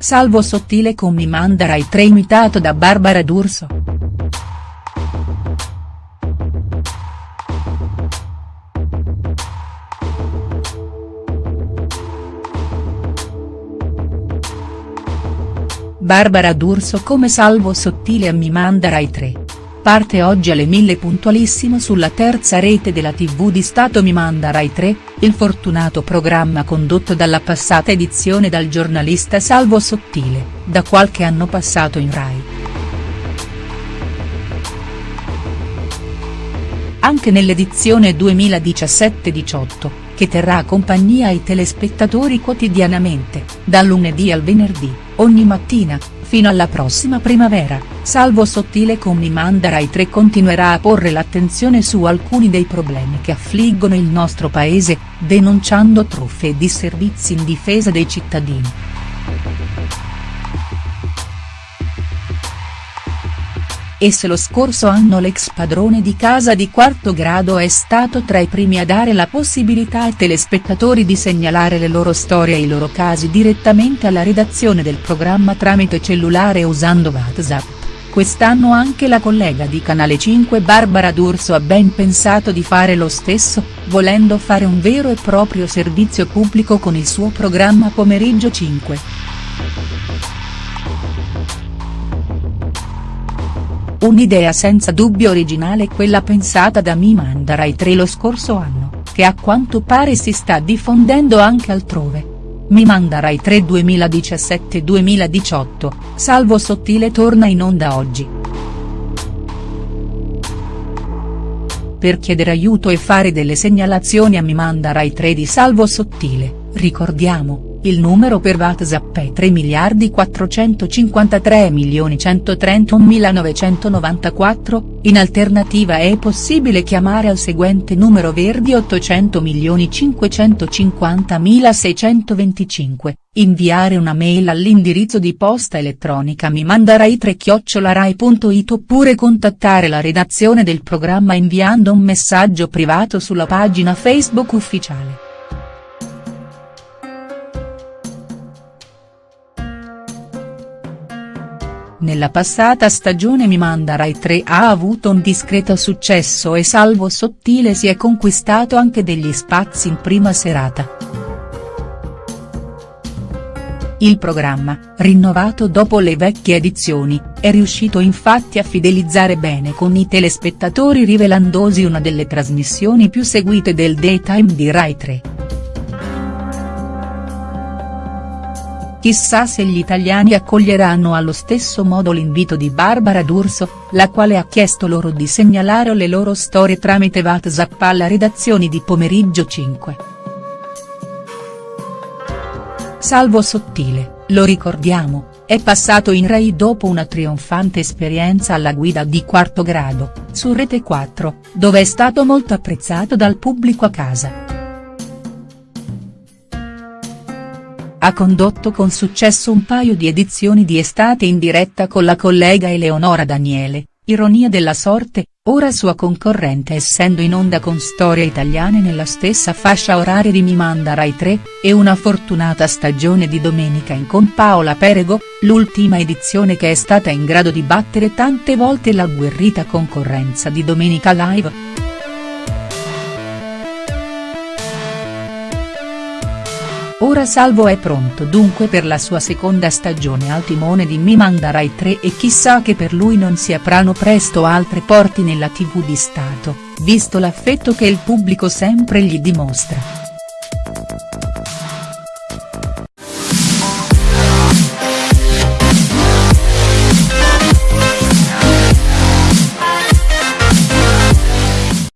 Salvo Sottile con Mi manda Rai 3 imitato da Barbara D'Urso. Barbara D'Urso come Salvo Sottile a Mi manda Rai 3. Parte oggi alle mille puntualissimo sulla terza rete della tv di Stato Mi manda Rai 3, il fortunato programma condotto dalla passata edizione dal giornalista Salvo Sottile, da qualche anno passato in Rai. Anche nell'edizione 2017-18, che terrà compagnia ai telespettatori quotidianamente, dal lunedì al venerdì, ogni mattina, Fino alla prossima primavera, Salvo Sottile con Mi manda Rai 3 continuerà a porre l'attenzione su alcuni dei problemi che affliggono il nostro paese, denunciando truffe e disservizi in difesa dei cittadini. E se lo scorso anno l'ex padrone di casa di quarto grado è stato tra i primi a dare la possibilità ai telespettatori di segnalare le loro storie e i loro casi direttamente alla redazione del programma tramite cellulare usando WhatsApp, quest'anno anche la collega di Canale 5 Barbara D'Urso ha ben pensato di fare lo stesso, volendo fare un vero e proprio servizio pubblico con il suo programma Pomeriggio 5. Un'idea senza dubbio originale quella pensata da Mimanda Rai 3 lo scorso anno, che a quanto pare si sta diffondendo anche altrove. Mimanda Rai 3 2017-2018, Salvo Sottile torna in onda oggi. Per chiedere aiuto e fare delle segnalazioni a Mimanda Rai 3 di Salvo Sottile, ricordiamo, il numero per WhatsApp è 3 miliardi 453 milioni 131 994, in alternativa è possibile chiamare al seguente numero verdi 800 milioni 550 625, inviare una mail all'indirizzo di posta elettronica mi mandarai 3 chiocciolarai.it oppure contattare la redazione del programma inviando un messaggio privato sulla pagina Facebook ufficiale. Nella passata stagione Mi manda Rai 3 ha avuto un discreto successo e Salvo Sottile si è conquistato anche degli spazi in prima serata. Il programma, rinnovato dopo le vecchie edizioni, è riuscito infatti a fidelizzare bene con i telespettatori rivelandosi una delle trasmissioni più seguite del daytime di Rai 3. Chissà se gli italiani accoglieranno allo stesso modo l'invito di Barbara D'Urso, la quale ha chiesto loro di segnalare le loro storie tramite WhatsApp alla redazione di Pomeriggio 5. Salvo Sottile, lo ricordiamo, è passato in Rai dopo una trionfante esperienza alla guida di quarto grado, su Rete 4, dove è stato molto apprezzato dal pubblico a casa. Ha condotto con successo un paio di edizioni di estate in diretta con la collega Eleonora Daniele, ironia della sorte, ora sua concorrente essendo in onda con storie italiane nella stessa fascia oraria di Mi manda Rai 3, e una fortunata stagione di Domenica in con Paola Perego, l'ultima edizione che è stata in grado di battere tante volte l'agguerrita concorrenza di Domenica Live. Ora Salvo è pronto dunque per la sua seconda stagione al timone di Mi manda Rai 3 e chissà che per lui non si aprano presto altre porte nella tv di Stato, visto l'affetto che il pubblico sempre gli dimostra.